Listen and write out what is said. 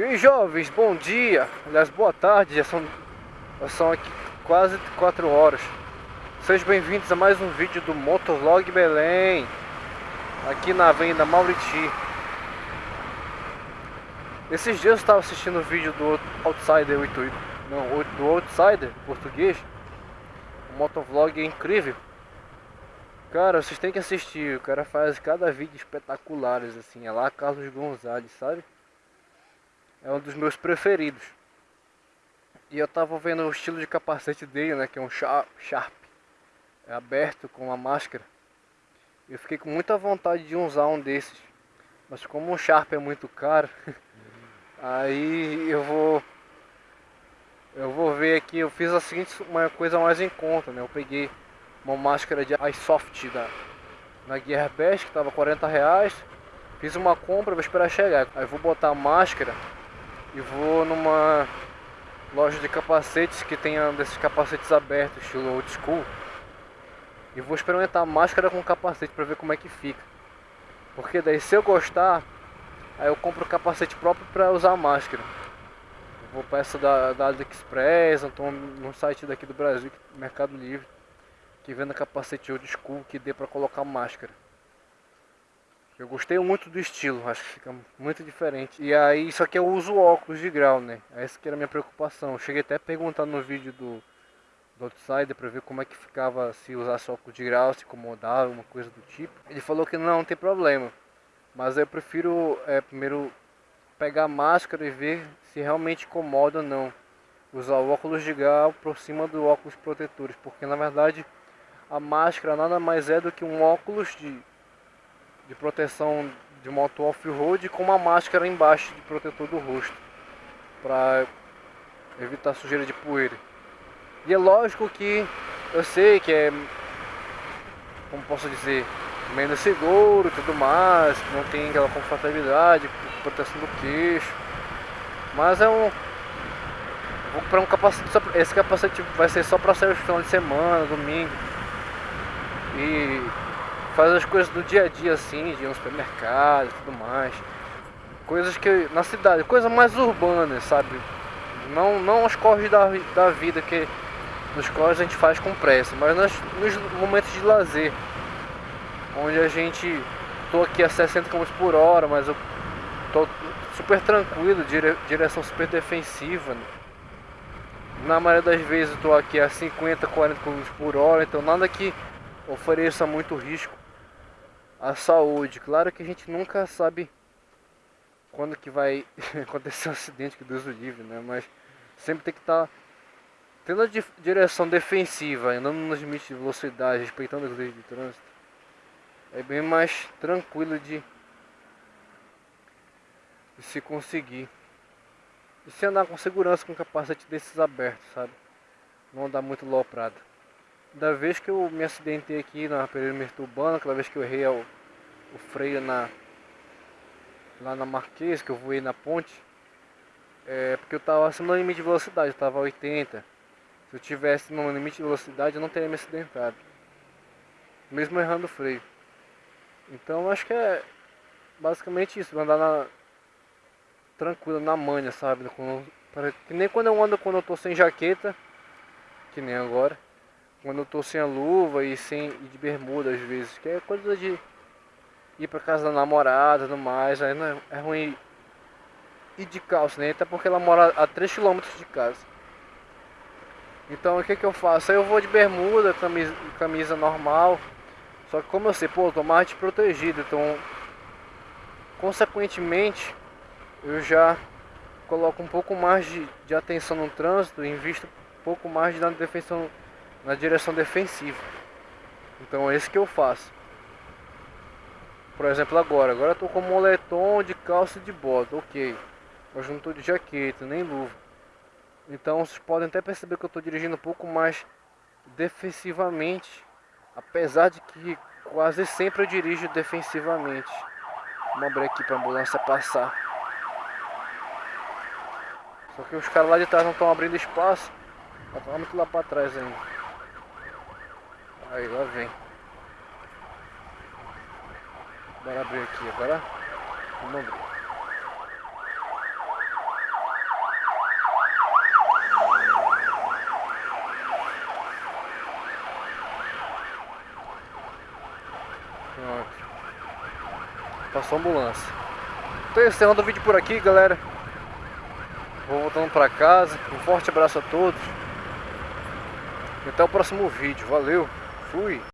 E aí jovens, bom dia, aliás boa tarde, já são, já são aqui quase 4 horas. Sejam bem-vindos a mais um vídeo do Motovlog Belém Aqui na Avenida Mauriti. Esses dias eu estava assistindo o vídeo do Outsider 88 Não, do Outsider, português. O motovlog é incrível. Cara, vocês têm que assistir, o cara faz cada vídeo espetaculares assim É lá Carlos Gonzalez, sabe? É um dos meus preferidos. E eu tava vendo o estilo de capacete dele, né, que é um Sharp, é aberto com uma máscara. Eu fiquei com muita vontade de usar um desses. Mas como o Sharp é muito caro, aí eu vou eu vou ver aqui, eu fiz a seguinte uma coisa mais em conta, né? Eu peguei uma máscara de iSoft da na Gearbest que tava 40 reais. Fiz uma compra, vou esperar chegar. Aí vou botar a máscara e vou numa loja de capacetes que tenha desses capacetes abertos, estilo old school. E vou experimentar máscara com capacete para ver como é que fica. Porque daí se eu gostar, aí eu compro o capacete próprio para usar a máscara. vou para essa da, da AliExpress, então no site daqui do Brasil, Mercado Livre, que venda capacete old school que dê para colocar máscara. Eu gostei muito do estilo, acho que fica muito diferente. E aí, só que eu uso óculos de grau, né? Essa que era a minha preocupação. Eu cheguei até a perguntar no vídeo do, do Outsider pra ver como é que ficava se usasse óculos de grau, se incomodava, uma coisa do tipo. Ele falou que não, não tem problema. Mas eu prefiro é, primeiro pegar a máscara e ver se realmente incomoda ou não. Usar o óculos de grau por cima do óculos protetores. Porque na verdade a máscara nada mais é do que um óculos de de proteção de moto off-road com uma máscara embaixo de protetor do rosto para evitar sujeira de poeira. E é lógico que eu sei que é, como posso dizer, menos seguro e tudo mais, que não tem aquela confortabilidade, proteção do queixo, mas é um vou comprar um capacete, esse capacete vai ser só para sair no final de semana, domingo. E faz as coisas do dia a dia assim, de ir no supermercado e tudo mais. Coisas que na cidade, coisas mais urbanas, sabe? Não, não os corres da, da vida que nos corres a gente faz com pressa, mas nas, nos momentos de lazer, onde a gente tô aqui a 60 km por hora, mas eu tô super tranquilo, dire, direção super defensiva. Né? Na maioria das vezes eu tô aqui a 50, 40 km por hora, então nada que ofereça muito risco a saúde. Claro que a gente nunca sabe quando que vai acontecer um acidente, que Deus o livre, né? Mas sempre tem que estar tá tendo a direção defensiva, andando nos limites de velocidade, respeitando as leis de trânsito. É bem mais tranquilo de, de se conseguir. E se andar com segurança com capacete desses abertos, sabe? Não andar muito loprado da vez que eu me acidentei aqui na perímetro urbana, aquela vez que eu errei o, o freio na lá na Marquês, que eu voei na ponte, é porque eu estava acima do limite de velocidade, eu estava 80. Se eu tivesse no limite de velocidade, eu não teria me acidentado. Mesmo errando o freio. Então acho que é basicamente isso, andar na tranquilo na manha, sabe? que nem quando eu ando quando eu tô sem jaqueta, que nem agora quando eu tô sem a luva e sem e de bermuda às vezes, que é coisa de ir pra casa da namorada e mais, aí não é, é ruim ir de calça, né? Até porque ela mora a 3 km de casa. Então o que que eu faço? Aí eu vou de bermuda, camisa, camisa normal. Só que como eu sei, pô, eu tô mais então consequentemente eu já coloco um pouco mais de, de atenção no trânsito, invisto um pouco mais de defensão na direção defensiva. Então é isso que eu faço. Por exemplo agora, agora eu tô com moletom de calça de bota, ok. Mas não tô de jaqueta, nem luva. Então vocês podem até perceber que eu estou dirigindo um pouco mais defensivamente. Apesar de que quase sempre eu dirijo defensivamente. Vamos abrir aqui para a ambulância passar. Só que os caras lá de trás não estão abrindo espaço. Tá muito lá para trás ainda. Aí, lá vem. Bora abrir aqui agora. Vamos abrir. Pronto. Passou a ambulância. Então encerrando é o vídeo por aqui, galera. Vou voltando para casa. Um forte abraço a todos. Até o próximo vídeo. Valeu! Fui.